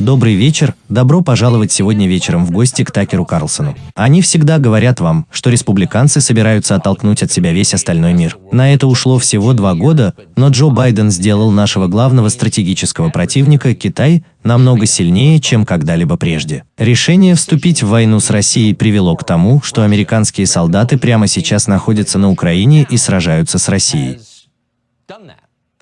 Добрый вечер, добро пожаловать сегодня вечером в гости к Такеру Карлсону. Они всегда говорят вам, что республиканцы собираются оттолкнуть от себя весь остальной мир. На это ушло всего два года, но Джо Байден сделал нашего главного стратегического противника, Китай, намного сильнее, чем когда-либо прежде. Решение вступить в войну с Россией привело к тому, что американские солдаты прямо сейчас находятся на Украине и сражаются с Россией.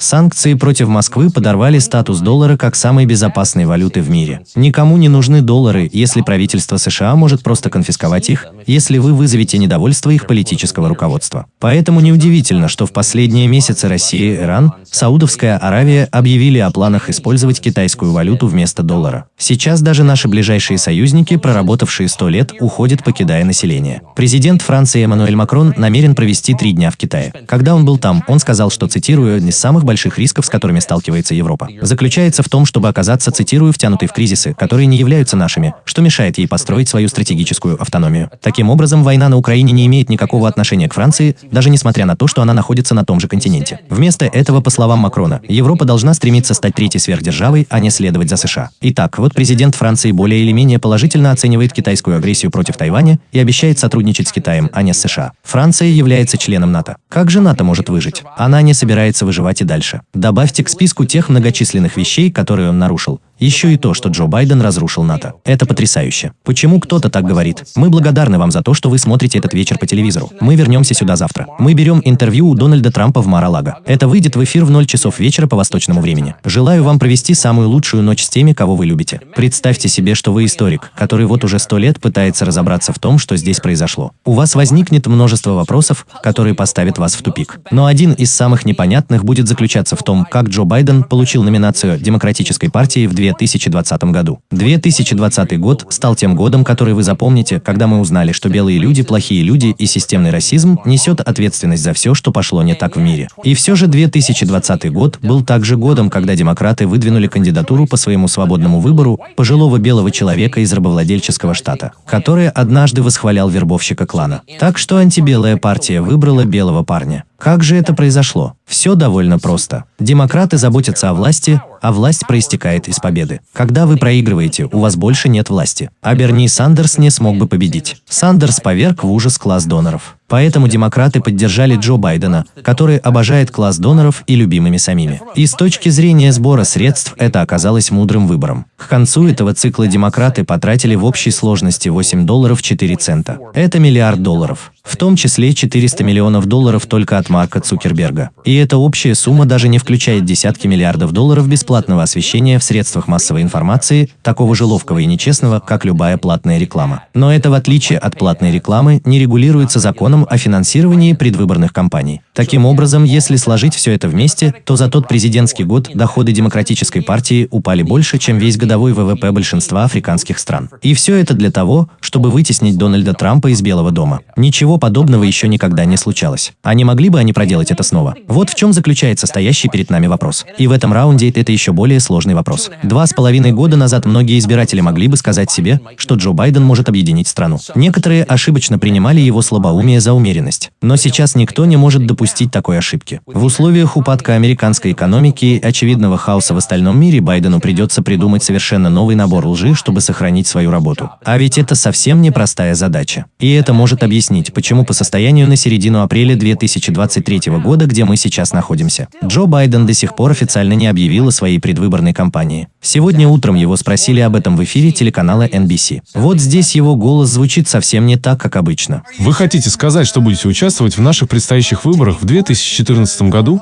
Санкции против Москвы подорвали статус доллара как самой безопасной валюты в мире. Никому не нужны доллары, если правительство США может просто конфисковать их, если вы вызовете недовольство их политического руководства. Поэтому неудивительно, что в последние месяцы Россия, Иран, Саудовская Аравия объявили о планах использовать китайскую валюту вместо доллара. Сейчас даже наши ближайшие союзники, проработавшие 100 лет, уходят, покидая население. Президент Франции Эммануэль Макрон намерен провести три дня в Китае. Когда он был там, он сказал, что, цитирую, «не самых больших рисков, с которыми сталкивается Европа, заключается в том, чтобы оказаться, цитирую, втянутой в кризисы, которые не являются нашими, что мешает ей построить свою стратегическую автономию. Таким образом, война на Украине не имеет никакого отношения к Франции, даже несмотря на то, что она находится на том же континенте. Вместо этого, по словам Макрона, Европа должна стремиться стать третьей сверхдержавой, а не следовать за США. Итак, вот президент Франции более или менее положительно оценивает китайскую агрессию против Тайваня и обещает сотрудничать с Китаем, а не с США. Франция является членом НАТО. Как же НАТО может выжить? Она не собирается выживать и дальше дальше. Добавьте к списку тех многочисленных вещей, которые он нарушил, еще и то, что Джо Байден разрушил НАТО. Это потрясающе. Почему кто-то так говорит? Мы благодарны вам за то, что вы смотрите этот вечер по телевизору. Мы вернемся сюда завтра. Мы берем интервью у Дональда Трампа в Мар-а-Лаго. Это выйдет в эфир в 0 часов вечера по восточному времени. Желаю вам провести самую лучшую ночь с теми, кого вы любите. Представьте себе, что вы историк, который вот уже сто лет пытается разобраться в том, что здесь произошло. У вас возникнет множество вопросов, которые поставят вас в тупик. Но один из самых непонятных будет заключаться в том, как Джо Байден получил номинацию Демократической партии в 2000 2020 году. 2020 год стал тем годом, который вы запомните, когда мы узнали, что белые люди плохие люди и системный расизм несет ответственность за все, что пошло не так в мире. И все же 2020 год был также годом, когда демократы выдвинули кандидатуру по своему свободному выбору пожилого белого человека из рабовладельческого штата, который однажды восхвалял вербовщика клана. Так что антибелая партия выбрала белого парня. Как же это произошло? Все довольно просто. Демократы заботятся о власти, а власть проистекает из победы. Когда вы проигрываете, у вас больше нет власти. А Берни Сандерс не смог бы победить. Сандерс поверг в ужас класс доноров. Поэтому демократы поддержали Джо Байдена, который обожает класс доноров и любимыми самими. И с точки зрения сбора средств это оказалось мудрым выбором. К концу этого цикла демократы потратили в общей сложности 8 долларов 4 цента. Это миллиард долларов. В том числе 400 миллионов долларов только от Марка Цукерберга. И эта общая сумма даже не включает десятки миллиардов долларов бесплатного освещения в средствах массовой информации, такого же ловкого и нечестного, как любая платная реклама. Но это в отличие от платной рекламы не регулируется законом законом о финансировании предвыборных кампаний. Таким образом, если сложить все это вместе, то за тот президентский год доходы Демократической партии упали больше, чем весь годовой ВВП большинства африканских стран. И все это для того, чтобы вытеснить Дональда Трампа из Белого дома. Ничего подобного еще никогда не случалось. А не могли бы они проделать это снова? Вот в чем заключается стоящий перед нами вопрос. И в этом раунде это еще более сложный вопрос. Два с половиной года назад многие избиратели могли бы сказать себе, что Джо Байден может объединить страну. Некоторые ошибочно принимали его слабоумие за за умеренность. Но сейчас никто не может допустить такой ошибки. В условиях упадка американской экономики и очевидного хаоса в остальном мире Байдену придется придумать совершенно новый набор лжи, чтобы сохранить свою работу. А ведь это совсем непростая задача. И это может объяснить, почему по состоянию на середину апреля 2023 года, где мы сейчас находимся, Джо Байден до сих пор официально не объявил о своей предвыборной кампании. Сегодня утром его спросили об этом в эфире телеканала NBC. Вот здесь его голос звучит совсем не так, как обычно. Вы хотите сказать, сказать, что будете участвовать в наших предстоящих выборах в 2014 году?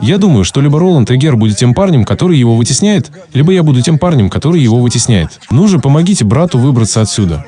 Я думаю, что либо Роланд Эгер будет тем парнем, который его вытесняет, либо я буду тем парнем, который его вытесняет. Ну же, помогите брату выбраться отсюда.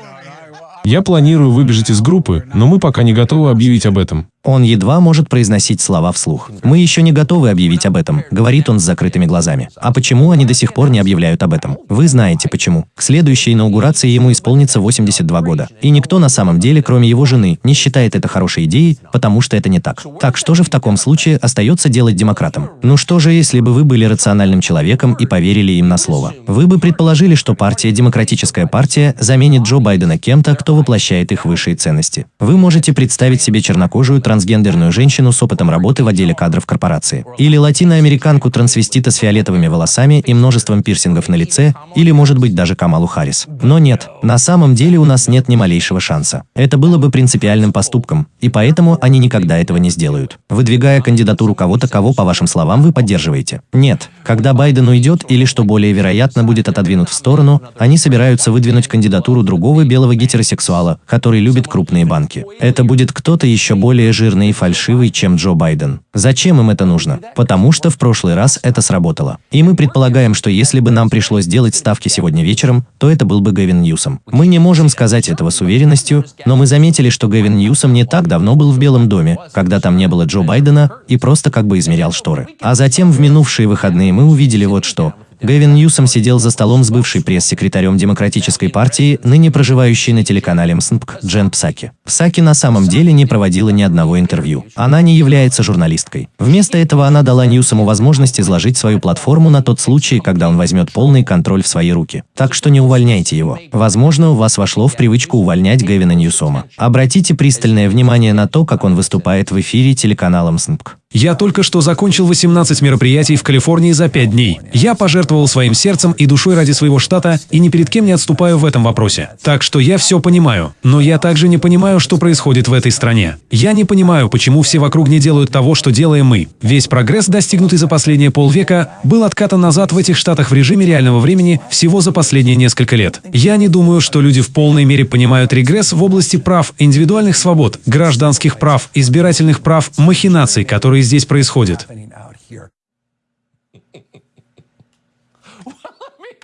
Я планирую выбежать из группы, но мы пока не готовы объявить об этом. Он едва может произносить слова вслух. «Мы еще не готовы объявить об этом», — говорит он с закрытыми глазами. А почему они до сих пор не объявляют об этом? Вы знаете почему. К следующей инаугурации ему исполнится 82 года. И никто на самом деле, кроме его жены, не считает это хорошей идеей, потому что это не так. Так что же в таком случае остается делать демократам? Ну что же, если бы вы были рациональным человеком и поверили им на слово? Вы бы предположили, что партия Демократическая партия заменит Джо Байдена кем-то, кто воплощает их высшие ценности. Вы можете представить себе чернокожую трансгендерную женщину с опытом работы в отделе кадров корпорации. Или латиноамериканку-трансвестита с фиолетовыми волосами и множеством пирсингов на лице, или, может быть, даже Камалу Харрис. Но нет, на самом деле у нас нет ни малейшего шанса. Это было бы принципиальным поступком, и поэтому они никогда этого не сделают. Выдвигая кандидатуру кого-то, кого, по вашим словам, вы поддерживаете. Нет, когда Байден уйдет или, что более вероятно, будет отодвинут в сторону, они собираются выдвинуть кандидатуру другого белого гетеросексуала, который любит крупные банки. Это будет кто-то еще более жирный и фальшивый, чем Джо Байден. Зачем им это нужно? Потому что в прошлый раз это сработало. И мы предполагаем, что если бы нам пришлось делать ставки сегодня вечером, то это был бы Гэвин Ньюсом. Мы не можем сказать этого с уверенностью, но мы заметили, что Гэвин Ньюсом не так давно был в Белом доме, когда там не было Джо Байдена, и просто как бы измерял шторы. А затем в минувшие выходные мы увидели вот что. Гэвин Ньюсом сидел за столом с бывшей пресс-секретарем Демократической партии, ныне проживающей на телеканале МСНПК, Джен Псаки. Псаки на самом деле не проводила ни одного интервью. Она не является журналисткой. Вместо этого она дала Ньюсому возможность изложить свою платформу на тот случай, когда он возьмет полный контроль в свои руки. Так что не увольняйте его. Возможно, у вас вошло в привычку увольнять Гэвина Ньюсома. Обратите пристальное внимание на то, как он выступает в эфире телеканала МСНПК. Я только что закончил 18 мероприятий в Калифорнии за 5 дней. Я пожертвовал своим сердцем и душой ради своего штата и ни перед кем не отступаю в этом вопросе. Так что я все понимаю. Но я также не понимаю, что происходит в этой стране. Я не понимаю, почему все вокруг не делают того, что делаем мы. Весь прогресс, достигнутый за последние полвека, был откатан назад в этих штатах в режиме реального времени всего за последние несколько лет. Я не думаю, что люди в полной мере понимают регресс в области прав, индивидуальных свобод, гражданских прав, избирательных прав, махинаций, которые здесь происходят.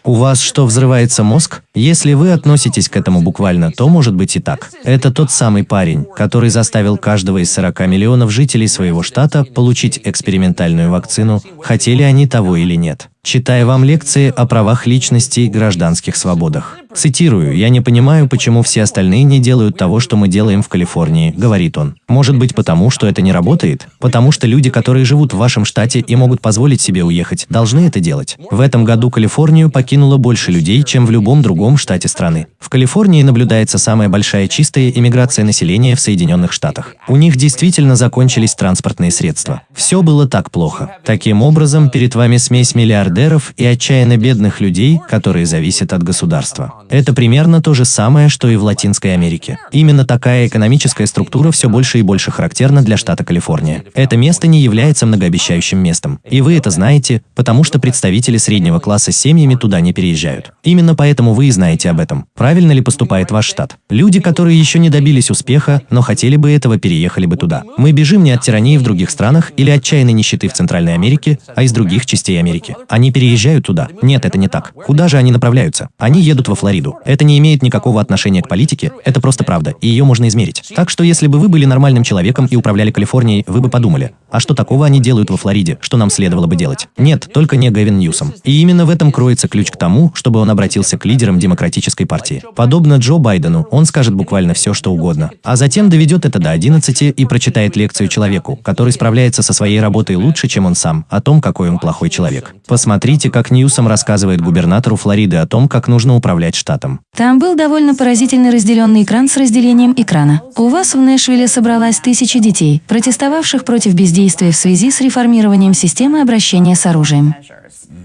У вас что, взрывается мозг? Если вы относитесь к этому буквально, то может быть и так. Это тот самый парень, который заставил каждого из 40 миллионов жителей своего штата получить экспериментальную вакцину, хотели они того или нет. Читая вам лекции о правах личности и гражданских свободах. Цитирую, «Я не понимаю, почему все остальные не делают того, что мы делаем в Калифорнии», — говорит он. Может быть потому, что это не работает? Потому что люди, которые живут в вашем штате и могут позволить себе уехать, должны это делать. В этом году Калифорнию покинуло больше людей, чем в любом другом штате страны. В Калифорнии наблюдается самая большая чистая иммиграция населения в Соединенных Штатах. У них действительно закончились транспортные средства. Все было так плохо. Таким образом, перед вами смесь миллиардеров и отчаянно бедных людей, которые зависят от государства. Это примерно то же самое, что и в Латинской Америке. Именно такая экономическая структура все больше и больше характерна для штата Калифорния. Это место не является многообещающим местом. И вы это знаете, потому что представители среднего класса с семьями туда не переезжают. Именно поэтому вы знаете об этом. Правильно ли поступает ваш штат? Люди, которые еще не добились успеха, но хотели бы этого, переехали бы туда. Мы бежим не от тирании в других странах или отчаянной нищеты в Центральной Америке, а из других частей Америки. Они переезжают туда. Нет, это не так. Куда же они направляются? Они едут во Флориду. Это не имеет никакого отношения к политике, это просто правда, и ее можно измерить. Так что если бы вы были нормальным человеком и управляли Калифорнией, вы бы подумали, а что такого они делают во Флориде, что нам следовало бы делать? Нет, только не Гэвин Ньюсом. И именно в этом кроется ключ к тому, чтобы он обратился к лидерам Демократической партии. Подобно Джо Байдену, он скажет буквально все, что угодно, а затем доведет это до 11 и прочитает лекцию человеку, который справляется со своей работой лучше, чем он сам, о том, какой он плохой человек. Посмотрите, как Ньюсом рассказывает губернатору Флориды о том, как нужно управлять штатом. Там был довольно поразительный разделенный экран с разделением экрана. У вас в Нэшвилле собралась тысячи детей, протестовавших против бездействия в связи с реформированием системы обращения с оружием.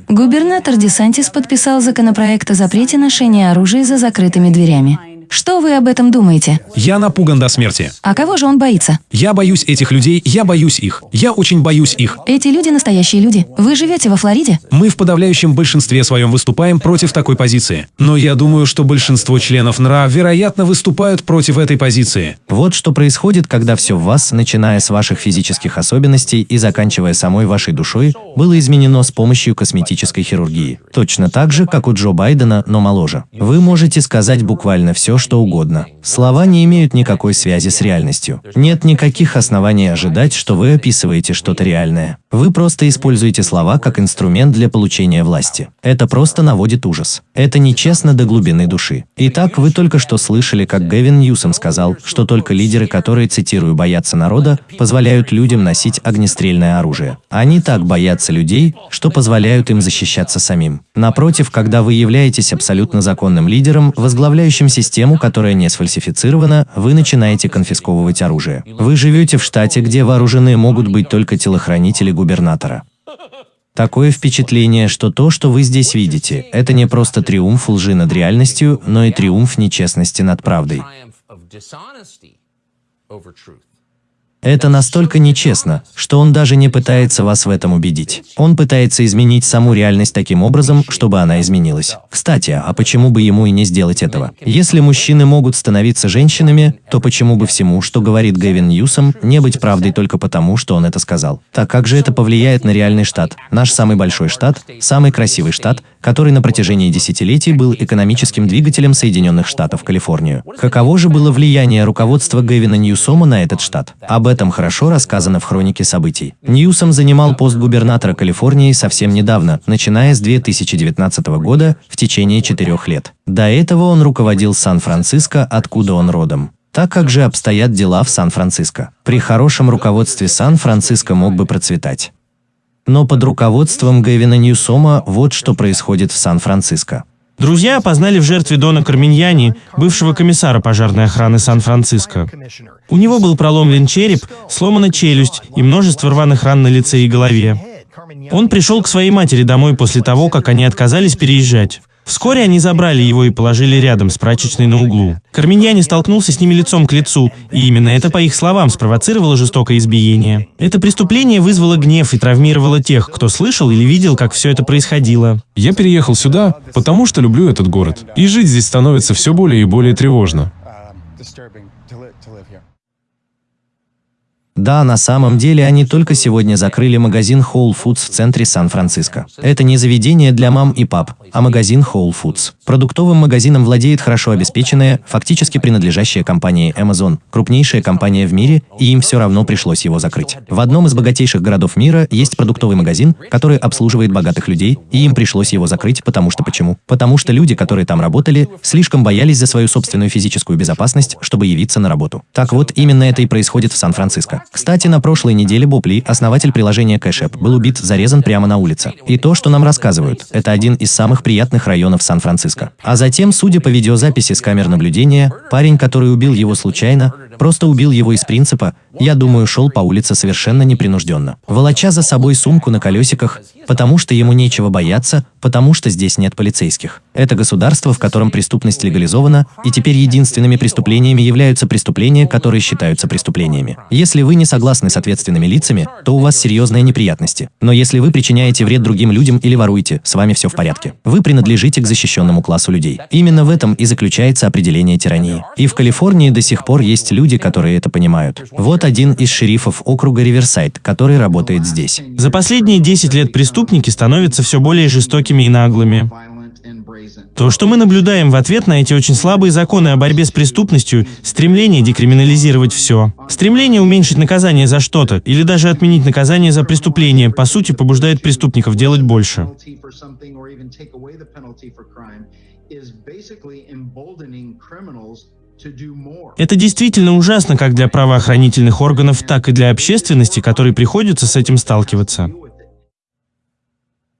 Губернатор Десантис подписал законопроект о запрете ношения оружия за закрытыми дверями. Что вы об этом думаете? Я напуган до смерти. А кого же он боится? Я боюсь этих людей, я боюсь их. Я очень боюсь их. Эти люди настоящие люди. Вы живете во Флориде? Мы в подавляющем большинстве своем выступаем против такой позиции. Но я думаю, что большинство членов НРА, вероятно, выступают против этой позиции. Вот что происходит, когда все в вас, начиная с ваших физических особенностей и заканчивая самой вашей душой, было изменено с помощью косметической хирургии. Точно так же, как у Джо Байдена, но моложе. Вы можете сказать буквально все, что угодно. Слова не имеют никакой связи с реальностью. Нет никаких оснований ожидать, что вы описываете что-то реальное. Вы просто используете слова как инструмент для получения власти. Это просто наводит ужас. Это нечестно до глубины души. Итак, вы только что слышали, как Гэвин Ньюсом сказал, что только лидеры, которые, цитирую, боятся народа, позволяют людям носить огнестрельное оружие. Они так боятся людей, что позволяют им защищаться самим. Напротив, когда вы являетесь абсолютно законным лидером, возглавляющим систему, систему, которая не сфальсифицирована, вы начинаете конфисковывать оружие. Вы живете в штате, где вооружены могут быть только телохранители губернатора. Такое впечатление, что то, что вы здесь видите, это не просто триумф лжи над реальностью, но и триумф нечестности над правдой. Это настолько нечестно, что он даже не пытается вас в этом убедить. Он пытается изменить саму реальность таким образом, чтобы она изменилась. Кстати, а почему бы ему и не сделать этого? Если мужчины могут становиться женщинами, то почему бы всему, что говорит Гэвин Ньюсом, не быть правдой только потому, что он это сказал? Так как же это повлияет на реальный штат? Наш самый большой штат, самый красивый штат, который на протяжении десятилетий был экономическим двигателем Соединенных Штатов Калифорнию. Каково же было влияние руководства Гэвина Ньюсома на этот штат? Об этом хорошо рассказано в хронике событий. Ньюсом занимал пост губернатора Калифорнии совсем недавно, начиная с 2019 года в течение четырех лет. До этого он руководил Сан-Франциско, откуда он родом. Так как же обстоят дела в Сан-Франциско? При хорошем руководстве Сан-Франциско мог бы процветать. Но под руководством Гэвина Ньюсома вот что происходит в Сан-Франциско. Друзья опознали в жертве Дона Карминьяни, бывшего комиссара пожарной охраны Сан-Франциско. У него был проломлен череп, сломана челюсть и множество рваных ран на лице и голове. Он пришел к своей матери домой после того, как они отказались переезжать. Вскоре они забрали его и положили рядом с прачечной на углу. Карминьяни столкнулся с ними лицом к лицу, и именно это, по их словам, спровоцировало жестокое избиение. Это преступление вызвало гнев и травмировало тех, кто слышал или видел, как все это происходило. Я переехал сюда, потому что люблю этот город. И жить здесь становится все более и более тревожно. Да, на самом деле они только сегодня закрыли магазин Whole Foods в центре Сан-Франциско. Это не заведение для мам и пап, а магазин Whole Foods. Продуктовым магазином владеет хорошо обеспеченная, фактически принадлежащая компании Amazon, крупнейшая компания в мире, и им все равно пришлось его закрыть. В одном из богатейших городов мира есть продуктовый магазин, который обслуживает богатых людей, и им пришлось его закрыть, потому что почему? Потому что люди, которые там работали, слишком боялись за свою собственную физическую безопасность, чтобы явиться на работу. Так вот, именно это и происходит в Сан-Франциско. Кстати, на прошлой неделе Боб Ли, основатель приложения App, был убит, зарезан прямо на улице. И то, что нам рассказывают, это один из самых приятных районов Сан-Франциско. А затем, судя по видеозаписи с камер наблюдения, парень, который убил его случайно, просто убил его из принципа, я думаю, шел по улице совершенно непринужденно. Волоча за собой сумку на колесиках, потому что ему нечего бояться, потому что здесь нет полицейских. Это государство, в котором преступность легализована, и теперь единственными преступлениями являются преступления, которые считаются преступлениями. Если вы не согласны с ответственными лицами, то у вас серьезные неприятности. Но если вы причиняете вред другим людям или воруете, с вами все в порядке. Вы принадлежите к защищенному классу людей. Именно в этом и заключается определение тирании. И в Калифорнии до сих пор есть люди, которые это понимают. Вот один из шерифов округа Риверсайд, который работает здесь. За последние 10 лет преступники становятся все более жестокими и наглыми. То, что мы наблюдаем в ответ на эти очень слабые законы о борьбе с преступностью, стремление декриминализировать все, стремление уменьшить наказание за что-то или даже отменить наказание за преступление, по сути, побуждает преступников делать больше. Это действительно ужасно как для правоохранительных органов, так и для общественности, которой приходится с этим сталкиваться.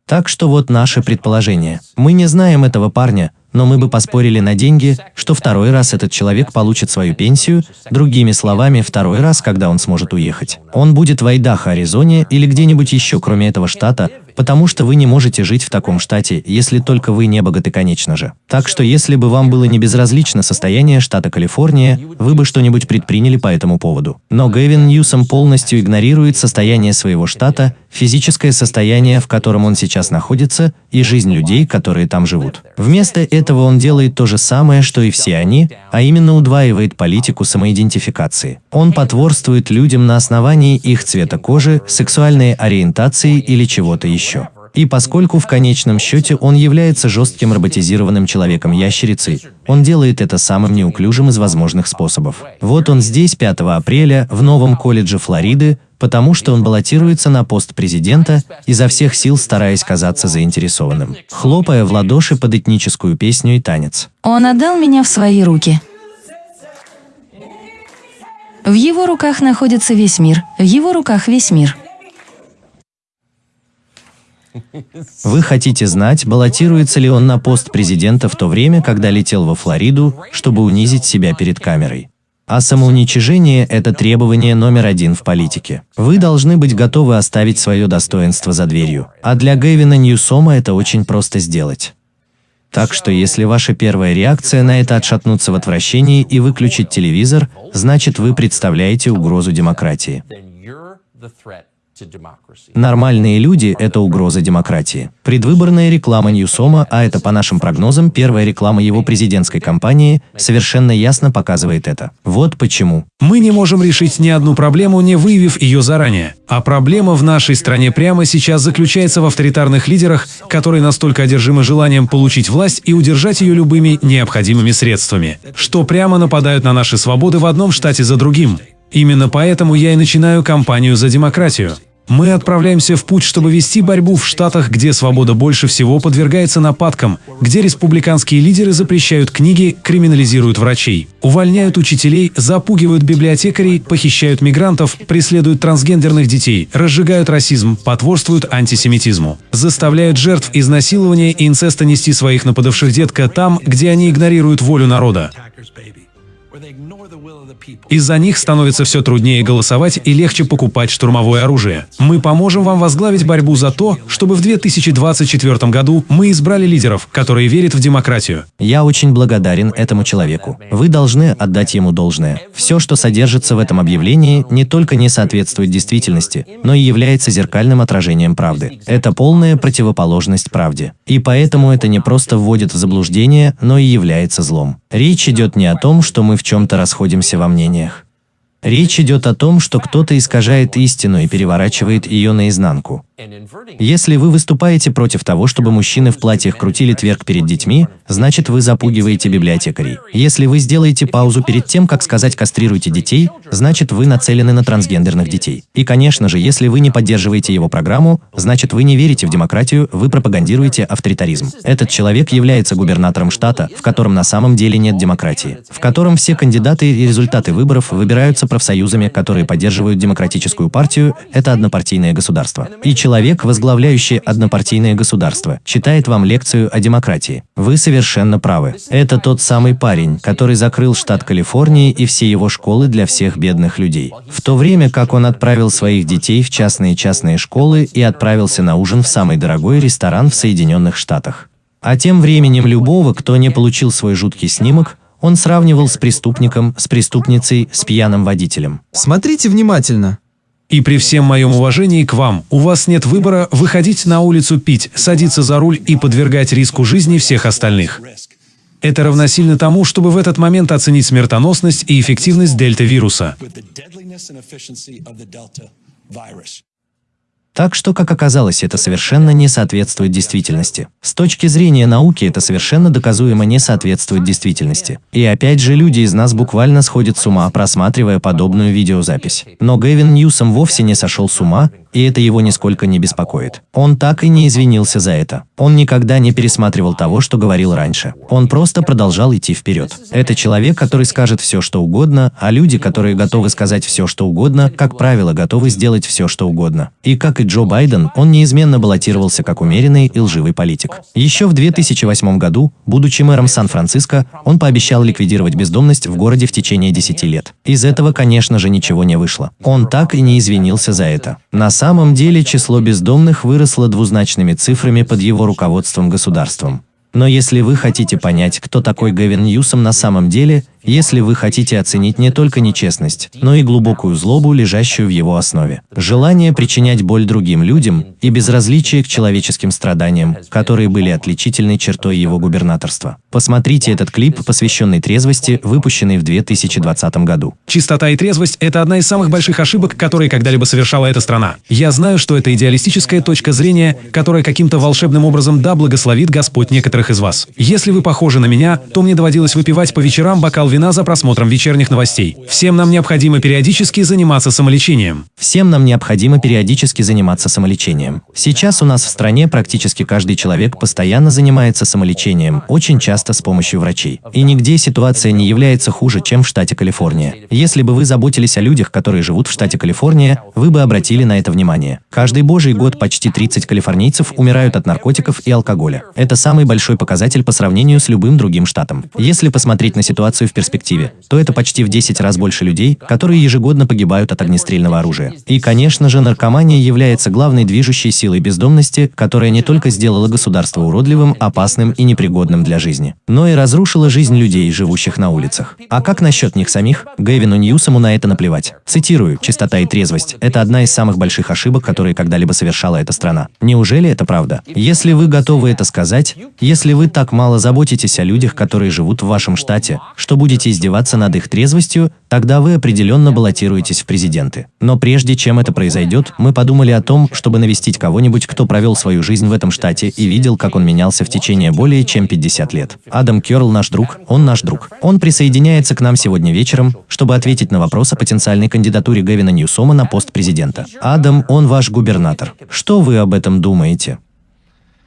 Так что вот наше предположение. Мы не знаем этого парня, но мы бы поспорили на деньги, что второй раз этот человек получит свою пенсию, другими словами, второй раз, когда он сможет уехать. Он будет в Айдахо, Аризоне или где-нибудь еще, кроме этого штата, потому что вы не можете жить в таком штате, если только вы не богаты, конечно же. Так что если бы вам было не безразлично состояние штата Калифорния, вы бы что-нибудь предприняли по этому поводу. Но Гэвин Ньюсом полностью игнорирует состояние своего штата, физическое состояние, в котором он сейчас находится, и жизнь людей, которые там живут. Вместо этого он делает то же самое, что и все они, а именно удваивает политику самоидентификации. Он потворствует людям на основании их цвета кожи, сексуальной ориентации или чего-то еще. И поскольку в конечном счете он является жестким роботизированным человеком-ящерицей, он делает это самым неуклюжим из возможных способов. Вот он здесь 5 апреля в новом колледже Флориды, потому что он баллотируется на пост президента, изо всех сил стараясь казаться заинтересованным, хлопая в ладоши под этническую песню и танец. Он отдал меня в свои руки. В его руках находится весь мир, в его руках весь мир. Вы хотите знать, баллотируется ли он на пост президента в то время, когда летел во Флориду, чтобы унизить себя перед камерой. А самоуничижение – это требование номер один в политике. Вы должны быть готовы оставить свое достоинство за дверью. А для Гэвина Ньюсома это очень просто сделать. Так что если ваша первая реакция на это отшатнуться в отвращении и выключить телевизор, значит вы представляете угрозу демократии. Нормальные люди – это угроза демократии. Предвыборная реклама Ньюсома, а это по нашим прогнозам первая реклама его президентской кампании, совершенно ясно показывает это. Вот почему. Мы не можем решить ни одну проблему, не выявив ее заранее. А проблема в нашей стране прямо сейчас заключается в авторитарных лидерах, которые настолько одержимы желанием получить власть и удержать ее любыми необходимыми средствами, что прямо нападают на наши свободы в одном штате за другим. Именно поэтому я и начинаю кампанию за демократию. Мы отправляемся в путь, чтобы вести борьбу в штатах, где свобода больше всего подвергается нападкам, где республиканские лидеры запрещают книги, криминализируют врачей, увольняют учителей, запугивают библиотекарей, похищают мигрантов, преследуют трансгендерных детей, разжигают расизм, потворствуют антисемитизму, заставляют жертв изнасилования и инцеста нести своих нападавших детка там, где они игнорируют волю народа. Из-за них становится все труднее голосовать и легче покупать штурмовое оружие. Мы поможем вам возглавить борьбу за то, чтобы в 2024 году мы избрали лидеров, которые верят в демократию. Я очень благодарен этому человеку. Вы должны отдать ему должное. Все, что содержится в этом объявлении, не только не соответствует действительности, но и является зеркальным отражением правды. Это полная противоположность правде. И поэтому это не просто вводит в заблуждение, но и является злом. Речь идет не о том, что мы в чем-то расходимся во мнениях. Речь идет о том, что кто-то искажает истину и переворачивает ее наизнанку. Если вы выступаете против того, чтобы мужчины в платьях крутили тверк перед детьми, значит вы запугиваете библиотекарей. Если вы сделаете паузу перед тем, как сказать «кастрируйте детей», значит вы нацелены на трансгендерных детей. И, конечно же, если вы не поддерживаете его программу, значит вы не верите в демократию, вы пропагандируете авторитаризм. Этот человек является губернатором штата, в котором на самом деле нет демократии, в котором все кандидаты и результаты выборов выбираются профсоюзами, которые поддерживают демократическую партию, это однопартийное государство. И человек, возглавляющий однопартийное государство, читает вам лекцию о демократии. Вы совершенно правы. Это тот самый парень, который закрыл штат Калифорнии и все его школы для всех бедных людей. В то время как он отправил своих детей в частные частные школы и отправился на ужин в самый дорогой ресторан в Соединенных Штатах. А тем временем любого, кто не получил свой жуткий снимок, он сравнивал с преступником, с преступницей, с пьяным водителем. Смотрите внимательно. И при всем моем уважении к вам, у вас нет выбора выходить на улицу пить, садиться за руль и подвергать риску жизни всех остальных. Это равносильно тому, чтобы в этот момент оценить смертоносность и эффективность дельта-вируса. Так что, как оказалось, это совершенно не соответствует действительности. С точки зрения науки это совершенно доказуемо не соответствует действительности. И опять же, люди из нас буквально сходят с ума, просматривая подобную видеозапись. Но Гэвин Ньюсом вовсе не сошел с ума, и это его нисколько не беспокоит. Он так и не извинился за это. Он никогда не пересматривал того, что говорил раньше. Он просто продолжал идти вперед. Это человек, который скажет все, что угодно, а люди, которые готовы сказать все, что угодно, как правило, готовы сделать все, что угодно. И как и Джо Байден, он неизменно баллотировался как умеренный и лживый политик. Еще в 2008 году, будучи мэром Сан-Франциско, он пообещал ликвидировать бездомность в городе в течение 10 лет. Из этого, конечно же, ничего не вышло. Он так и не извинился за это. На самом деле число бездомных выросло двузначными цифрами под его руководством государством. Но если вы хотите понять, кто такой Гэвин Ньюсом на самом деле, если вы хотите оценить не только нечестность, но и глубокую злобу, лежащую в его основе. Желание причинять боль другим людям и безразличие к человеческим страданиям, которые были отличительной чертой его губернаторства. Посмотрите этот клип, посвященный трезвости, выпущенный в 2020 году. Чистота и трезвость – это одна из самых больших ошибок, которые когда-либо совершала эта страна. Я знаю, что это идеалистическая точка зрения, которая каким-то волшебным образом да благословит Господь некоторых из вас. Если вы похожи на меня, то мне доводилось выпивать по вечерам бокал вина вина за просмотром вечерних новостей. Всем нам необходимо периодически заниматься самолечением. Всем нам необходимо периодически заниматься самолечением. Сейчас у нас в стране практически каждый человек постоянно занимается самолечением, очень часто с помощью врачей. И нигде ситуация не является хуже, чем в штате Калифорния. Если бы вы заботились о людях, которые живут в штате Калифорния, вы бы обратили на это внимание. Каждый божий год почти 30 калифорнийцев умирают от наркотиков и алкоголя. Это самый большой показатель по сравнению с любым другим штатом. Если посмотреть на ситуацию в перспективе, то это почти в 10 раз больше людей, которые ежегодно погибают от огнестрельного оружия. И, конечно же, наркомания является главной движущей силой бездомности, которая не только сделала государство уродливым, опасным и непригодным для жизни, но и разрушила жизнь людей, живущих на улицах. А как насчет них самих? Гэвину Ньюсому на это наплевать. Цитирую, «Чистота и трезвость – это одна из самых больших ошибок, которые когда-либо совершала эта страна». Неужели это правда? Если вы готовы это сказать, если вы так мало заботитесь о людях, которые живут в вашем штате, что будете издеваться над их трезвостью, тогда вы определенно баллотируетесь в президенты. Но прежде чем это произойдет, мы подумали о том, чтобы навестить кого-нибудь, кто провел свою жизнь в этом штате и видел, как он менялся в течение более чем 50 лет. Адам Керл наш друг, он наш друг. Он присоединяется к нам сегодня вечером, чтобы ответить на вопрос о потенциальной кандидатуре Гевина Ньюсома на пост президента. Адам, он ваш губернатор. Что вы об этом думаете?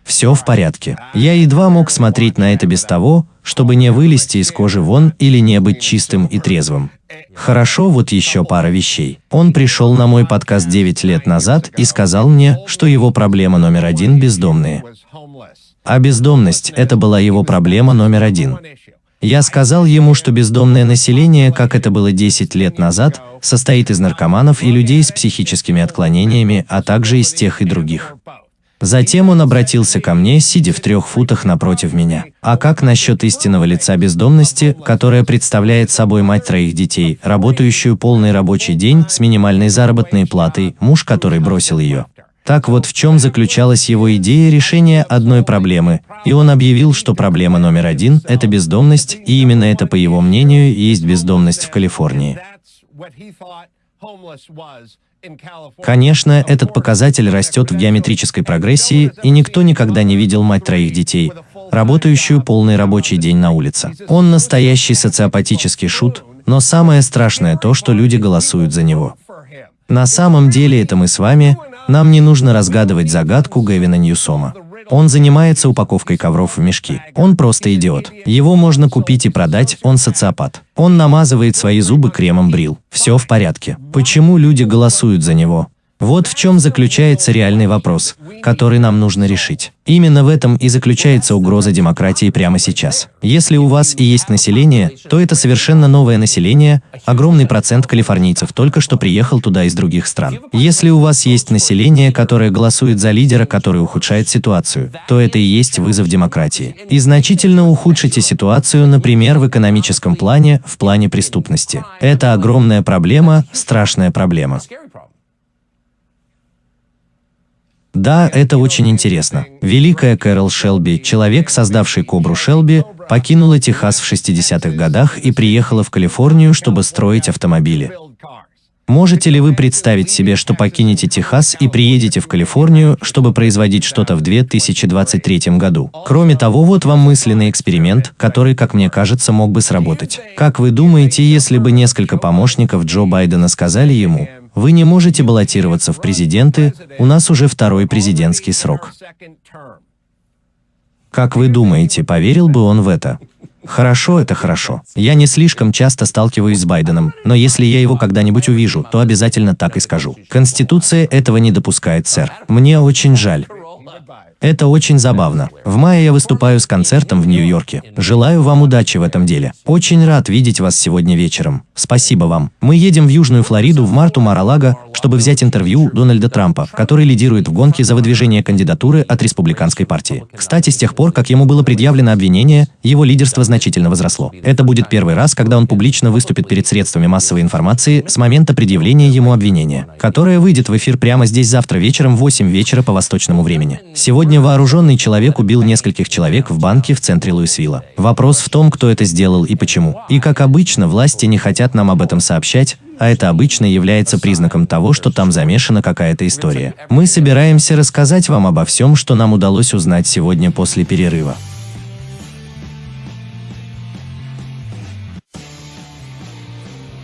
Все в порядке. Я едва мог смотреть на это без того, чтобы не вылезти из кожи вон или не быть чистым и трезвым. Хорошо, вот еще пара вещей. Он пришел на мой подкаст 9 лет назад и сказал мне, что его проблема номер один – бездомные. А бездомность – это была его проблема номер один. Я сказал ему, что бездомное население, как это было 10 лет назад, состоит из наркоманов и людей с психическими отклонениями, а также из тех и других. Затем он обратился ко мне, сидя в трех футах напротив меня. А как насчет истинного лица бездомности, которая представляет собой мать троих детей, работающую полный рабочий день с минимальной заработной платой, муж, который бросил ее? Так вот в чем заключалась его идея решения одной проблемы, и он объявил, что проблема номер один – это бездомность, и именно это, по его мнению, есть бездомность в Калифорнии. Конечно, этот показатель растет в геометрической прогрессии, и никто никогда не видел мать троих детей, работающую полный рабочий день на улице. Он настоящий социопатический шут, но самое страшное то, что люди голосуют за него. На самом деле это мы с вами, нам не нужно разгадывать загадку Гэвина Ньюсома. Он занимается упаковкой ковров в мешки. Он просто идиот. Его можно купить и продать, он социопат. Он намазывает свои зубы кремом брил. Все в порядке. Почему люди голосуют за него? Вот в чем заключается реальный вопрос, который нам нужно решить. Именно в этом и заключается угроза демократии прямо сейчас. Если у вас и есть население, то это совершенно новое население, огромный процент калифорнийцев только что приехал туда из других стран. Если у вас есть население, которое голосует за лидера, который ухудшает ситуацию, то это и есть вызов демократии. И значительно ухудшите ситуацию, например, в экономическом плане, в плане преступности. Это огромная проблема, страшная проблема. Да, это очень интересно. Великая Кэрол Шелби, человек, создавший Кобру Шелби, покинула Техас в 60-х годах и приехала в Калифорнию, чтобы строить автомобили. Можете ли вы представить себе, что покинете Техас и приедете в Калифорнию, чтобы производить что-то в 2023 году? Кроме того, вот вам мысленный эксперимент, который, как мне кажется, мог бы сработать. Как вы думаете, если бы несколько помощников Джо Байдена сказали ему, вы не можете баллотироваться в президенты, у нас уже второй президентский срок. Как вы думаете, поверил бы он в это? Хорошо, это хорошо. Я не слишком часто сталкиваюсь с Байденом, но если я его когда-нибудь увижу, то обязательно так и скажу. Конституция этого не допускает, сэр. Мне очень жаль. Это очень забавно. В мае я выступаю с концертом в Нью-Йорке. Желаю вам удачи в этом деле. Очень рад видеть вас сегодня вечером. Спасибо вам. Мы едем в Южную Флориду в марту Маралага, чтобы взять интервью Дональда Трампа, который лидирует в гонке за выдвижение кандидатуры от республиканской партии. Кстати, с тех пор, как ему было предъявлено обвинение, его лидерство значительно возросло. Это будет первый раз, когда он публично выступит перед средствами массовой информации с момента предъявления ему обвинения, которое выйдет в эфир прямо здесь завтра вечером в 8 вечера по восточному времени. Сегодня Сегодня вооруженный человек убил нескольких человек в банке в центре Луисвилла. Вопрос в том, кто это сделал и почему. И как обычно, власти не хотят нам об этом сообщать, а это обычно является признаком того, что там замешана какая-то история. Мы собираемся рассказать вам обо всем, что нам удалось узнать сегодня после перерыва.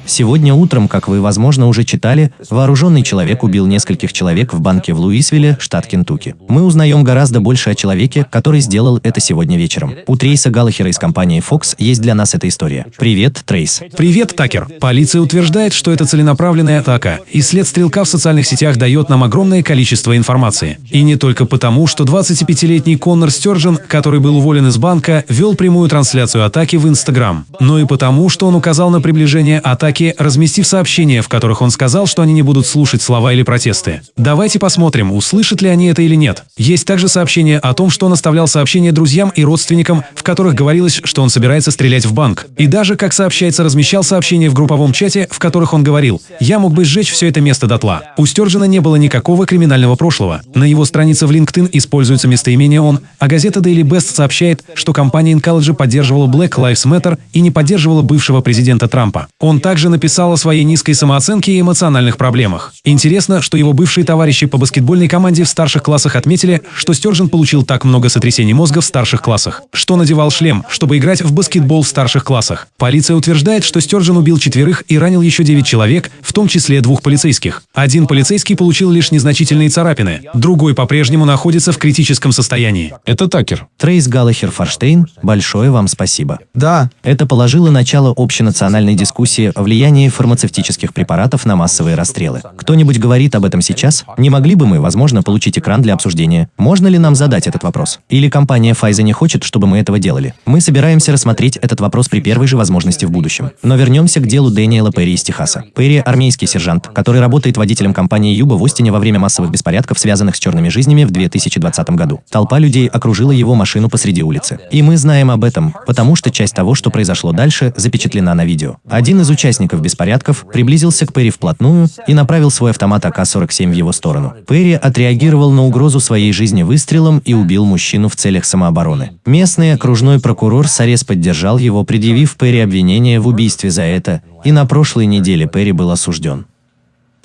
Сегодня утром, как вы, возможно, уже читали, вооруженный человек убил нескольких человек в банке в Луисвилле, штат Кентукки. Мы узнаем гораздо больше о человеке, который сделал это сегодня вечером. У Трейса Галлахера из компании Fox есть для нас эта история. Привет, Трейс. Привет, Такер. Полиция утверждает, что это целенаправленная атака, и след стрелка в социальных сетях дает нам огромное количество информации. И не только потому, что 25-летний Коннор Стержен, который был уволен из банка, вел прямую трансляцию атаки в Инстаграм, но и потому, что он указал на приближение атаки, разместив сообщения, в которых он сказал, что они не будут слушать слова или протесты. Давайте посмотрим, услышат ли они это или нет. Есть также сообщение о том, что он оставлял сообщения друзьям и родственникам, в которых говорилось, что он собирается стрелять в банк. И даже, как сообщается, размещал сообщения в групповом чате, в которых он говорил «Я мог бы сжечь все это место дотла». У Стержена не было никакого криминального прошлого. На его странице в LinkedIn используется местоимение «он», а газета Daily Best сообщает, что компания Incollegy поддерживала Black Lives Matter и не поддерживала бывшего президента Трампа. Он также написал о своей низкой самооценке и эмоциональных проблемах. Интересно, что его бывшие товарищи по баскетбольной команде в старших классах отметили, что Стержен получил так много сотрясений мозга в старших классах, что надевал шлем, чтобы играть в баскетбол в старших классах. Полиция утверждает, что Стержен убил четверых и ранил еще девять человек, в том числе двух полицейских. Один полицейский получил лишь незначительные царапины, другой по-прежнему находится в критическом состоянии. Это Такер. Трейс Галлахер Форштейн, большое вам спасибо. Да, Это положило начало общенациональной дискуссии о влиянии фармацевтических препаратов на массовые расстрелы. Кто-нибудь говорит об этом сейчас? Не могли бы мы, возможно, получить экран для обсуждения? Можно ли нам задать этот вопрос? Или компания Pfizer не хочет, чтобы мы этого делали? Мы собираемся рассмотреть этот вопрос при первой же возможности в будущем. Но вернемся к делу Дэниела Перри из Техаса. Перри – армейский сержант, который работает водителем компании Юба в Остине во время массовых беспорядков, связанных с черными жизнями в 2020 году. Толпа людей окружила его машину посреди улицы. И мы знаем об этом, потому что часть того, что произошло дальше, запечатлена на видео. Один из участников беспорядков приблизился к Перри вплотную и направил свой автомат АК-47 в его сторону. Перри отреагировал на угрозу своей жизни выстрелом и убил мужчину в целях самообороны. Местный окружной прокурор Сарес поддержал его, предъявив Перри обвинение в убийстве за это, и на прошлой неделе Перри был осужден.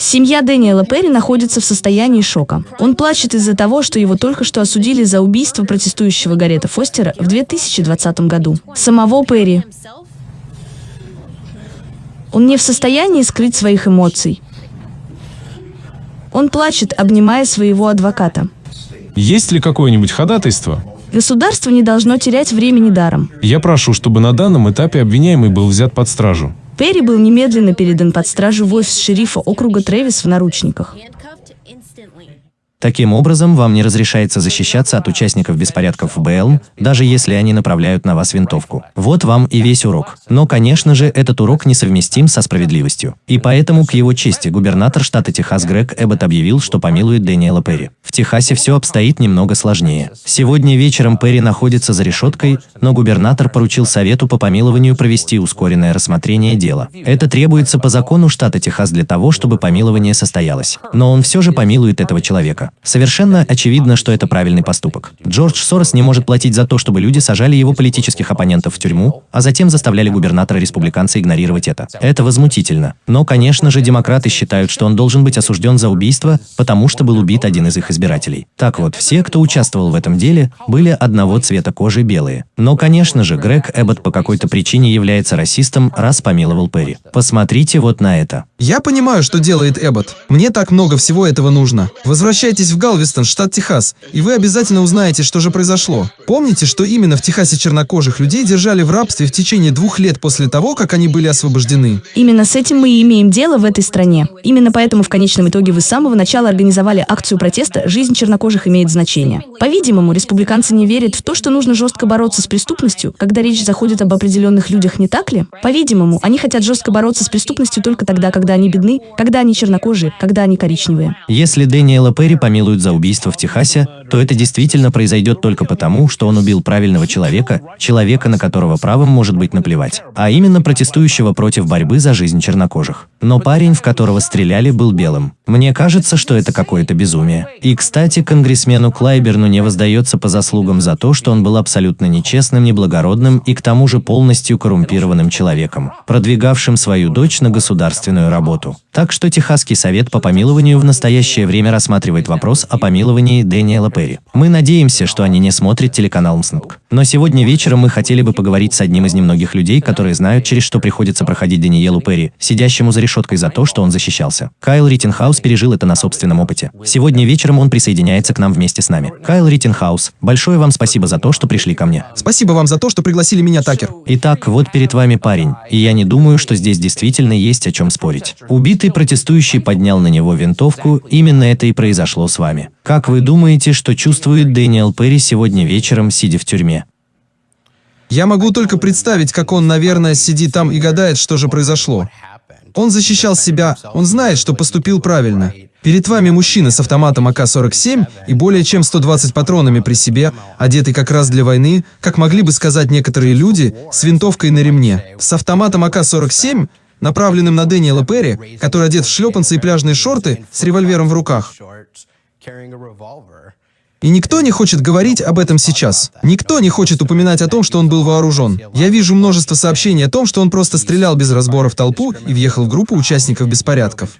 Семья Дэниела Перри находится в состоянии шока. Он плачет из-за того, что его только что осудили за убийство протестующего Гарета Фостера в 2020 году. Самого Перри. Он не в состоянии скрыть своих эмоций. Он плачет, обнимая своего адвоката. Есть ли какое-нибудь ходатайство? Государство не должно терять времени даром. Я прошу, чтобы на данном этапе обвиняемый был взят под стражу. Перри был немедленно передан под стражу в офис шерифа округа Трэвис в наручниках. Таким образом, вам не разрешается защищаться от участников беспорядков в Бэлм, даже если они направляют на вас винтовку. Вот вам и весь урок. Но, конечно же, этот урок несовместим со справедливостью. И поэтому, к его чести, губернатор штата Техас Грег Эббот объявил, что помилует Дэниела Перри. В Техасе все обстоит немного сложнее. Сегодня вечером Перри находится за решеткой, но губернатор поручил Совету по помилованию провести ускоренное рассмотрение дела. Это требуется по закону штата Техас для того, чтобы помилование состоялось. Но он все же помилует этого человека. Совершенно очевидно, что это правильный поступок. Джордж Сорос не может платить за то, чтобы люди сажали его политических оппонентов в тюрьму, а затем заставляли губернатора-республиканца игнорировать это. Это возмутительно. Но, конечно же, демократы считают, что он должен быть осужден за убийство, потому что был убит один из их избирателей. Так вот, все, кто участвовал в этом деле, были одного цвета кожи белые. Но, конечно же, Грег Эббот по какой-то причине является расистом, раз помиловал Перри. Посмотрите вот на это. я понимаю, что делает Эббот. Мне так много всего этого нужно. Возвращайтесь в Галвестон, штат Техас, и вы обязательно узнаете, что же произошло. Помните, что именно в Техасе чернокожих людей держали в рабстве в течение двух лет после того, как они были освобождены? Именно с этим мы и имеем дело в этой стране. Именно поэтому в конечном итоге вы с самого начала организовали акцию протеста «Жизнь чернокожих имеет значение». По-видимому, республиканцы не верят в то, что нужно жестко бороться с преступностью, когда речь заходит об определенных людях, не так ли? По-видимому, они хотят жестко бороться с преступностью только тогда, когда они бедны, когда они чернокожие, когда они коричневые. Если Дэниела Перри помилуют за убийство в Техасе, то это действительно произойдет только потому, что он убил правильного человека, человека, на которого правом может быть наплевать, а именно протестующего против борьбы за жизнь чернокожих. Но парень, в которого стреляли, был белым. Мне кажется, что это какое-то безумие. И, кстати, конгрессмену Клайберну не воздается по заслугам за то, что он был абсолютно нечестным, неблагородным и к тому же полностью коррумпированным человеком, продвигавшим свою дочь на государственную работу. Так что Техасский совет по помилованию в настоящее время рассматривает вопрос о помиловании Дэниела Перри. Перри. Мы надеемся, что они не смотрят телеканал МСНК. Но сегодня вечером мы хотели бы поговорить с одним из немногих людей, которые знают, через что приходится проходить Даниелу Перри, сидящему за решеткой за то, что он защищался. Кайл Риттенхаус пережил это на собственном опыте. Сегодня вечером он присоединяется к нам вместе с нами. Кайл Риттенхаус, большое вам спасибо за то, что пришли ко мне. Спасибо вам за то, что пригласили меня, Такер. Итак, вот перед вами парень, и я не думаю, что здесь действительно есть о чем спорить. Убитый протестующий поднял на него винтовку, именно это и произошло с вами. Как вы думаете, что чувствует Дэниел Перри сегодня вечером, сидя в тюрьме? Я могу только представить, как он, наверное, сидит там и гадает, что же произошло. Он защищал себя, он знает, что поступил правильно. Перед вами мужчина с автоматом АК-47 и более чем 120 патронами при себе, одетый как раз для войны, как могли бы сказать некоторые люди, с винтовкой на ремне. С автоматом АК-47, направленным на Дэниела Перри, который одет в шлепанцы и пляжные шорты, с револьвером в руках. carrying a revolver. И никто не хочет говорить об этом сейчас. Никто не хочет упоминать о том, что он был вооружен. Я вижу множество сообщений о том, что он просто стрелял без разбора в толпу и въехал в группу участников беспорядков.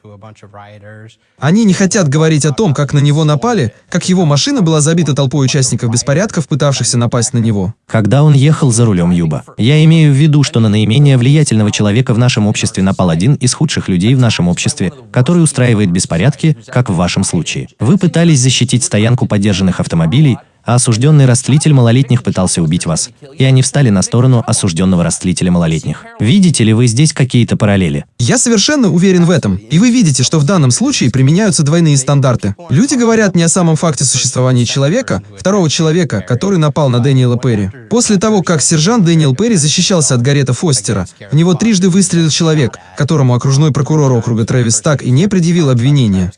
Они не хотят говорить о том, как на него напали, как его машина была забита толпой участников беспорядков, пытавшихся напасть на него. Когда он ехал за рулем Юба. Я имею в виду, что на наименее влиятельного человека в нашем обществе напал один из худших людей в нашем обществе, который устраивает беспорядки, как в вашем случае. Вы пытались защитить стоянку поддержанных автомобилей, а осужденный растлитель малолетних пытался убить вас, и они встали на сторону осужденного растлителя малолетних. Видите ли вы здесь какие-то параллели? Я совершенно уверен в этом. И вы видите, что в данном случае применяются двойные стандарты. Люди говорят не о самом факте существования человека, второго человека, который напал на Дэниела Перри. После того, как сержант Дэниел Перри защищался от Гарета Фостера, в него трижды выстрелил человек, которому окружной прокурор округа Трэвис так и не предъявил обвинения.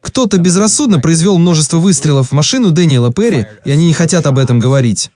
Кто-то безрассудно произвел множество выстрелов в машину Дэниела Перри, и они не хотят об этом говорить.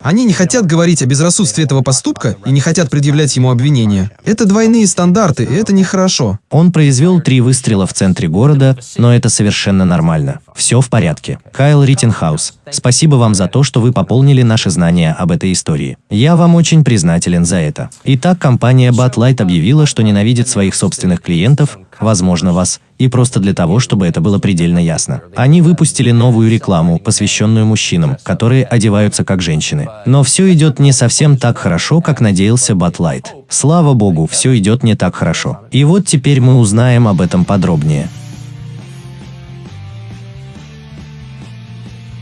Они не хотят говорить о безрассудстве этого поступка и не хотят предъявлять ему обвинения. Это двойные стандарты, и это нехорошо. Он произвел три выстрела в центре города, но это совершенно нормально. Все в порядке. Кайл Риттенхаус, спасибо вам за то, что вы пополнили наши знания об этой истории. Я вам очень признателен за это. Итак, компания Bud Light объявила, что ненавидит своих собственных клиентов, возможно вас, и просто для того, чтобы это было предельно ясно. Они выпустили новую рекламу, посвященную мужчинам, которые одеваются как женщины. Но все идет не совсем так хорошо, как надеялся Батлайт. Слава богу, все идет не так хорошо. И вот теперь мы узнаем об этом подробнее.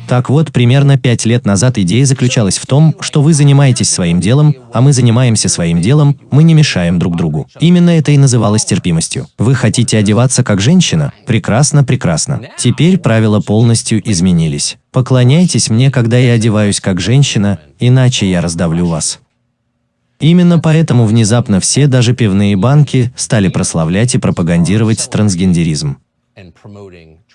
Так вот, примерно пять лет назад идея заключалась в том, что вы занимаетесь своим делом, а мы занимаемся своим делом, мы не мешаем друг другу. Именно это и называлось терпимостью. Вы хотите одеваться как женщина? Прекрасно, прекрасно. Теперь правила полностью изменились. Поклоняйтесь мне, когда я одеваюсь как женщина, иначе я раздавлю вас. Именно поэтому внезапно все, даже пивные банки, стали прославлять и пропагандировать трансгендеризм.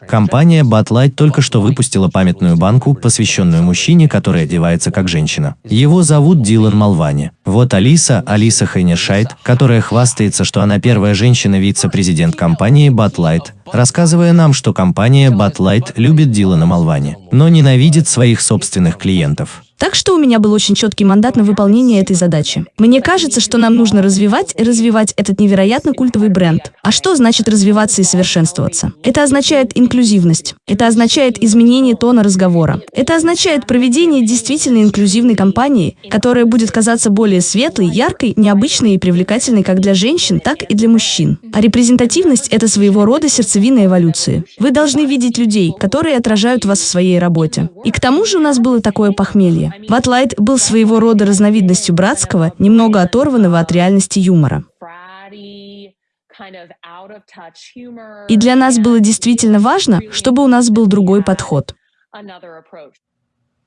Компания Light только что выпустила памятную банку, посвященную мужчине, который одевается как женщина. Его зовут Дилан Малвани. Вот Алиса, Алиса Хейнершайт, которая хвастается, что она первая женщина-вице-президент компании Light, рассказывая нам, что компания Light любит Дилана Малвани, но ненавидит своих собственных клиентов. Так что у меня был очень четкий мандат на выполнение этой задачи. Мне кажется, что нам нужно развивать и развивать этот невероятно культовый бренд. А что значит развиваться и совершенствоваться? Это означает инклюзивность. Это означает изменение тона разговора. Это означает проведение действительно инклюзивной кампании, которая будет казаться более светлой, яркой, необычной и привлекательной как для женщин, так и для мужчин. А репрезентативность – это своего рода сердцевина эволюции. Вы должны видеть людей, которые отражают вас в своей работе. И к тому же у нас было такое похмелье. Батлайт был своего рода разновидностью братского, немного оторванного от реальности юмора. И для нас было действительно важно, чтобы у нас был другой подход.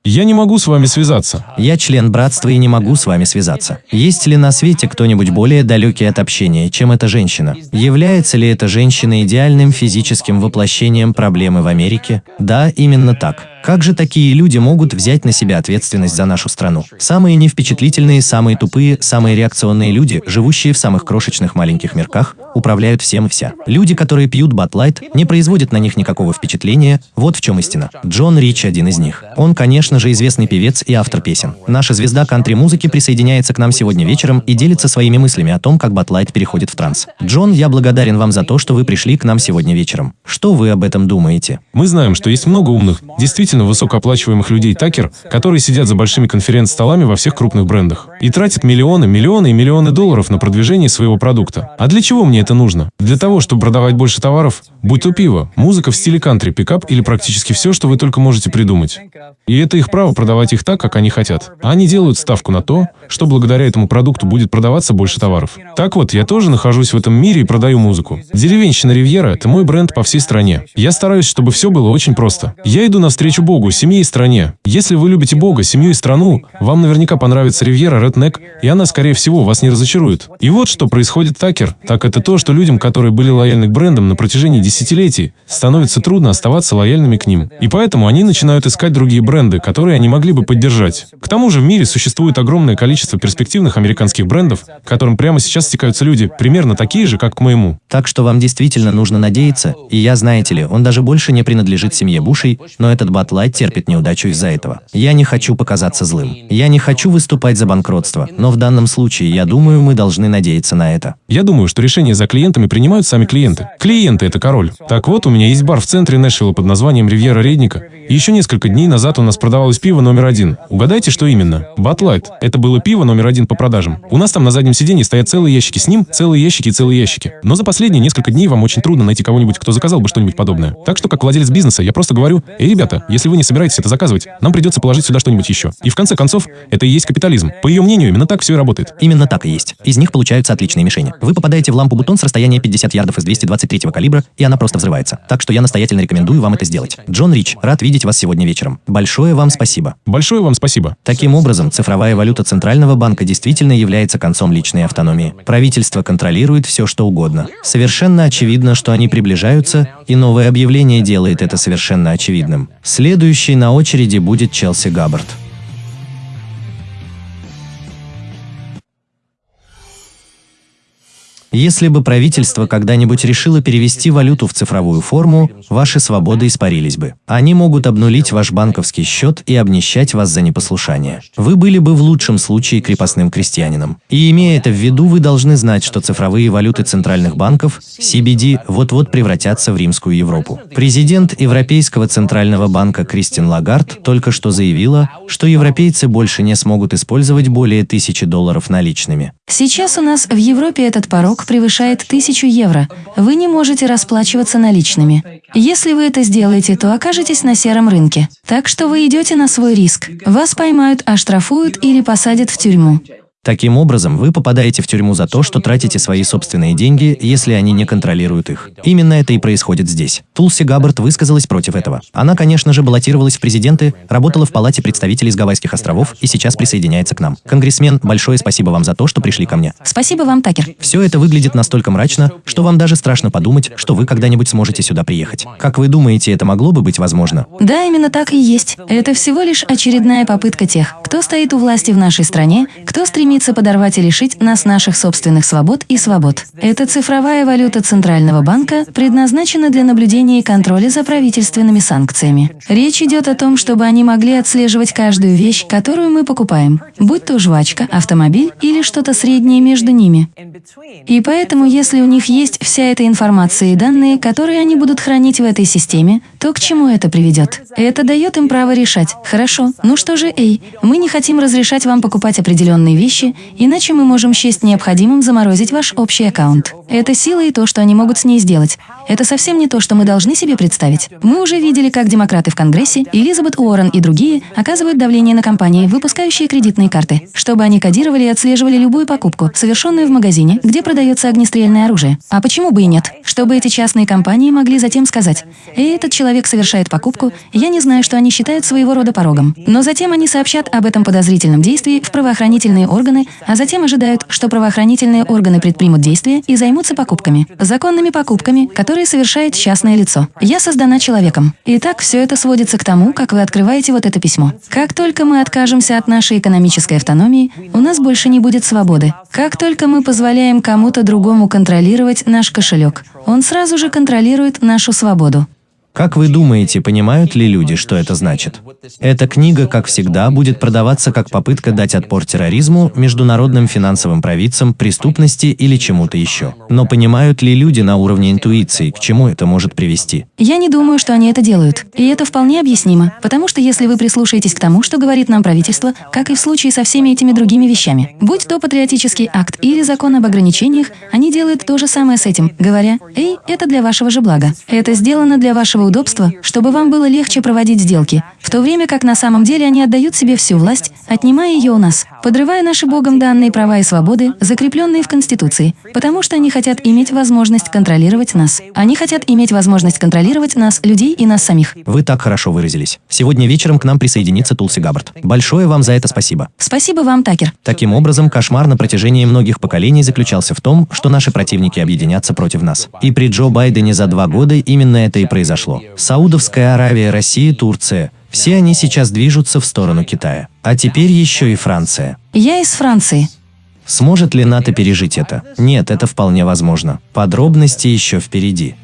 Я не могу с вами связаться. Я член братства и не могу с вами связаться. Есть ли на свете кто-нибудь более далекий от общения, чем эта женщина? Является ли эта женщина идеальным физическим воплощением проблемы в Америке? Да, именно так. Как же такие люди могут взять на себя ответственность за нашу страну? Самые невпечатлительные, самые тупые, самые реакционные люди, живущие в самых крошечных маленьких мирках, управляют всем и вся. Люди, которые пьют батлайт, не производят на них никакого впечатления, вот в чем истина. Джон Рич один из них. Он, конечно же, известный певец и автор песен. Наша звезда кантри-музыки присоединяется к нам сегодня вечером и делится своими мыслями о том, как батлайт переходит в транс. Джон, я благодарен вам за то, что вы пришли к нам сегодня вечером. Что вы об этом думаете? Мы знаем, что есть много умных, действительно высокооплачиваемых людей Такер, которые сидят за большими конференц-столами во всех крупных брендах и тратят миллионы, миллионы и миллионы долларов на продвижение своего продукта. А для чего мне это нужно? Для того, чтобы продавать больше товаров? Будь то пиво, музыка в стиле кантри, пикап или практически все, что вы только можете придумать. И это их право продавать их так, как они хотят. А они делают ставку на то, что благодаря этому продукту будет продаваться больше товаров. Так вот, я тоже нахожусь в этом мире и продаю музыку. Деревенщина Ривьера – это мой бренд по всей стране. Я стараюсь, чтобы все было очень просто. Я иду навстречу Богу, семье и стране. Если вы любите Бога, семью и страну, вам наверняка понравится Ривьера Redneck, и она, скорее всего, вас не разочарует. И вот что происходит Такер. Так это то, что людям, которые были лояльны к брендам на протяжении десятилетий, становится трудно оставаться лояльными к ним. И поэтому они начинают искать другие бренды, которые они могли бы поддержать. К тому же в мире существует огромное количество перспективных американских брендов, к которым прямо сейчас стекаются люди, примерно такие же, как к моему. Так что вам действительно нужно надеяться, и я, знаете ли, он даже больше не принадлежит семье Бушей, но этот батлайт терпит неудачу из-за этого. Я не хочу показаться злым. Я не хочу выступать за банкротство, но в данном случае, я думаю, мы должны надеяться на это. Я думаю, что решения за клиентами принимают сами клиенты. Клиенты – это король. Так вот, у меня есть бар в центре Нэшвилла под названием «Ривьера Редника», еще несколько дней назад у нас продавалось пиво номер один. Угадайте, что именно? Батлайт. Это было пиво номер один по продажам. У нас там на заднем сиденье стоят целые ящики с ним, целые ящики и целые ящики. Но за последние несколько дней вам очень трудно найти кого-нибудь, кто заказал бы что-нибудь подобное. Так что, как владелец бизнеса, я просто говорю, эй, ребята, если вы не собираетесь это заказывать, нам придется положить сюда что-нибудь еще. И в конце концов, это и есть капитализм. По ее мнению, именно так все и работает. Именно так и есть. Из них получаются отличные мишени. Вы попадаете в лампу бутон с расстояния 50 ярдов из 223 калибра, и она просто взрывается. Так что я настоятельно рекомендую вам это сделать. Джон Рич, рад видеть вас сегодня вечером. Большое вам спасибо. Большое вам спасибо. Таким образом, цифровая валюта Центрального банка действительно является концом личной автономии. Правительство контролирует все, что угодно. Совершенно очевидно, что они приближаются, и новое объявление делает это совершенно очевидным. Следующий на очереди будет Челси Габбард. Если бы правительство когда-нибудь решило перевести валюту в цифровую форму, ваши свободы испарились бы. Они могут обнулить ваш банковский счет и обнищать вас за непослушание. Вы были бы в лучшем случае крепостным крестьянином. И имея это в виду, вы должны знать, что цифровые валюты центральных банков, CBD, вот-вот превратятся в римскую Европу. Президент Европейского центрального банка Кристин Лагард только что заявила, что европейцы больше не смогут использовать более тысячи долларов наличными. Сейчас у нас в Европе этот порог превышает 1000 евро. Вы не можете расплачиваться наличными. Если вы это сделаете, то окажетесь на сером рынке. Так что вы идете на свой риск. Вас поймают, оштрафуют или посадят в тюрьму. Таким образом, вы попадаете в тюрьму за то, что тратите свои собственные деньги, если они не контролируют их. Именно это и происходит здесь. Тулси Габбард высказалась против этого. Она, конечно же, баллотировалась в президенты, работала в Палате представителей с Гавайских островов и сейчас присоединяется к нам. Конгрессмен, большое спасибо вам за то, что пришли ко мне. Спасибо вам, Такер. Все это выглядит настолько мрачно, что вам даже страшно подумать, что вы когда-нибудь сможете сюда приехать. Как вы думаете, это могло бы быть возможно? Да, именно так и есть. Это всего лишь очередная попытка тех, кто стоит у власти в нашей стране, кто стремится подорвать и лишить нас наших собственных свобод и свобод. Эта цифровая валюта Центрального банка предназначена для наблюдения и контроля за правительственными санкциями. Речь идет о том, чтобы они могли отслеживать каждую вещь, которую мы покупаем, будь то жвачка, автомобиль или что-то среднее между ними. И поэтому, если у них есть вся эта информация и данные, которые они будут хранить в этой системе, то к чему это приведет? Это дает им право решать. Хорошо, ну что же, эй, мы не хотим разрешать вам покупать определенные вещи, иначе мы можем счесть необходимым заморозить ваш общий аккаунт. Это сила и то, что они могут с ней сделать. Это совсем не то, что мы должны себе представить. Мы уже видели, как демократы в Конгрессе, Элизабет Уоррен и другие оказывают давление на компании, выпускающие кредитные карты, чтобы они кодировали и отслеживали любую покупку, совершенную в магазине, где продается огнестрельное оружие. А почему бы и нет? Чтобы эти частные компании могли затем сказать, «Эй, этот человек совершает покупку, я не знаю, что они считают своего рода порогом». Но затем они сообщат об этом подозрительном действии в правоохранительные органы органы, а затем ожидают, что правоохранительные органы предпримут действия и займутся покупками. Законными покупками, которые совершает частное лицо. Я создана человеком. Итак, все это сводится к тому, как вы открываете вот это письмо. Как только мы откажемся от нашей экономической автономии, у нас больше не будет свободы. Как только мы позволяем кому-то другому контролировать наш кошелек, он сразу же контролирует нашу свободу. Как вы думаете, понимают ли люди, что это значит? Эта книга, как всегда, будет продаваться как попытка дать отпор терроризму, международным финансовым провидцам, преступности или чему-то еще. Но понимают ли люди на уровне интуиции, к чему это может привести? Я не думаю, что они это делают. И это вполне объяснимо, потому что если вы прислушаетесь к тому, что говорит нам правительство, как и в случае со всеми этими другими вещами, будь то патриотический акт или закон об ограничениях, они делают то же самое с этим, говоря, «Эй, это для вашего же блага. Это сделано для вашего удобства, чтобы вам было легче проводить сделки, в то время как на самом деле они отдают себе всю власть, отнимая ее у нас, подрывая наши Богом данные права и свободы, закрепленные в Конституции, потому что они хотят иметь возможность контролировать нас. Они хотят иметь возможность контролировать нас, людей и нас самих. Вы так хорошо выразились. Сегодня вечером к нам присоединится Тулси Габбард. Большое вам за это спасибо. Спасибо вам, Такер. Таким образом, кошмар на протяжении многих поколений заключался в том, что наши противники объединятся против нас. И при Джо Байдене за два года именно это и произошло. Саудовская Аравия, Россия, Турция – все они сейчас движутся в сторону Китая. А теперь еще и Франция. Я из Франции. Сможет ли НАТО пережить это? Нет, это вполне возможно. Подробности еще впереди.